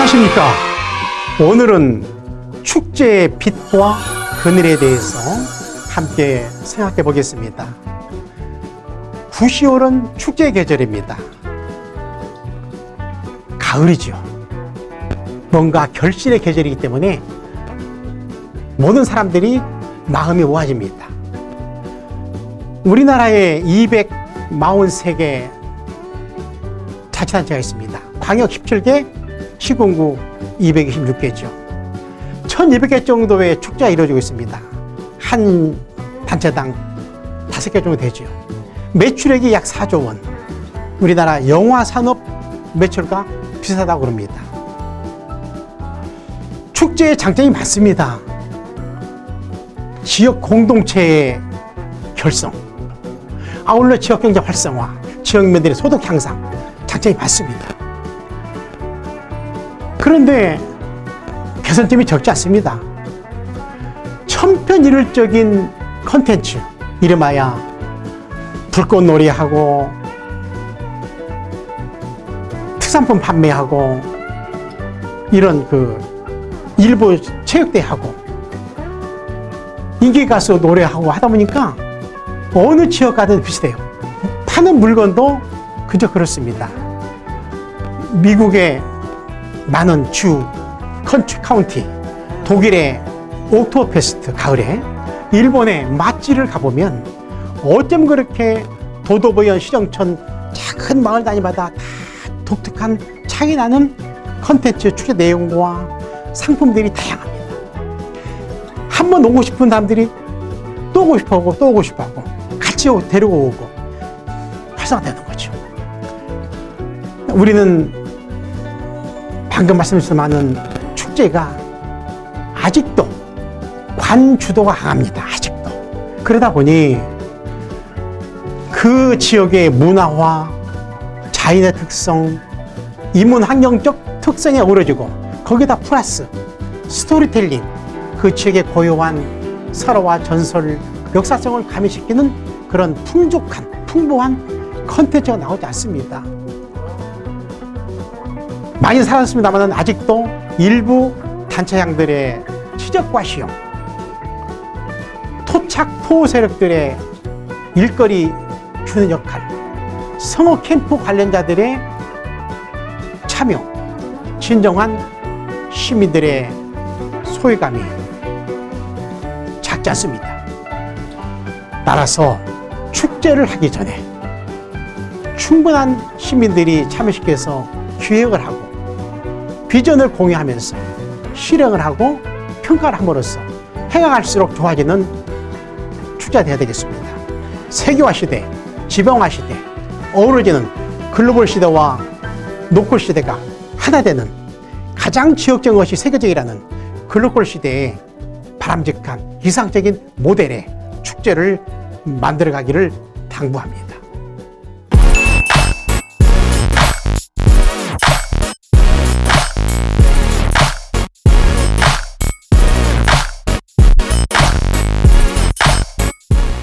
안녕하십니까? 오늘은 축제의 빛과 그늘에 대해서 함께 생각해 보겠습니다. 9시월은 축제 계절입니다. 가을이죠. 뭔가 결실의 계절이기 때문에 모든 사람들이 마음이 모아집니다. 우리나라에 243개 자치단체가 있습니다. 광역 17개, 시군구 226개죠. 1200개 정도의 축제가 이루어지고 있습니다. 한 단체당 5개 정도 되죠. 매출액이 약 4조 원. 우리나라 영화 산업 매출과 비슷하다고 그럽니다. 축제의 장점이 많습니다. 지역 공동체의 결성 아울러 지역경제 활성화 지역민들의 소득 향상 장점이 많습니다 그런데 개선점이 적지 않습니다. 천편일률적인 컨텐츠 이름하여 불꽃놀이하고 특산품 판매하고 이런 그 일부 체육대회하고 인기가수 노래하고 하다 보니까 어느 지역 가든 비슷해요. 파는 물건도 그저 그렇습니다. 미국의 많은 주 county county 독일의 옥토페스트 가을에 일본의 맛집을 가보면 어쩜 그렇게 도도부현 시정촌 작은 마을 단위마다 다 독특한 차이 나는 컨텐츠 축제 내용과 상품들이 다양합니다. 한번 오고 싶은 사람들이 또 오고 싶어 하고 또 오고 싶어 하고 같이 데리고 오고 활성화되는 거죠. 우리는 방금 말씀드린 많은 축제가 아직도 관 주도가 강합니다. 아직도. 그러다 보니 그 지역의 문화와 자연의 특성, 인문 환경적 특성에 어우러지고 거기다 플러스 스토리텔링, 그 지역의 고유한 설화와 전설, 역사성을 가미시키는 그런 풍족한, 풍부한 컨텐츠가 나오지 않습니다. 많이 살았습니다만 아직도 일부 단체장들의 치적과 시험 토착 토 세력들의 일거리 주는 역할 성호 캠프 관련자들의 참여 진정한 시민들의 소외감이 작지 않습니다. 따라서 축제를 하기 전에 충분한 시민들이 참여시켜서 기획을 하고 비전을 공유하면서 실행을 하고 평가를 함으로써 해가 갈수록 좋아지는 축제가 되어야 되겠습니다. 세계화 시대, 지방화 시대, 어우러지는 글로벌 시대와 노컬 시대가 하나 되는 가장 지역적인 것이 세계적이라는 글로벌 시대에 바람직한 이상적인 모델의 축제를 만들어가기를 당부합니다.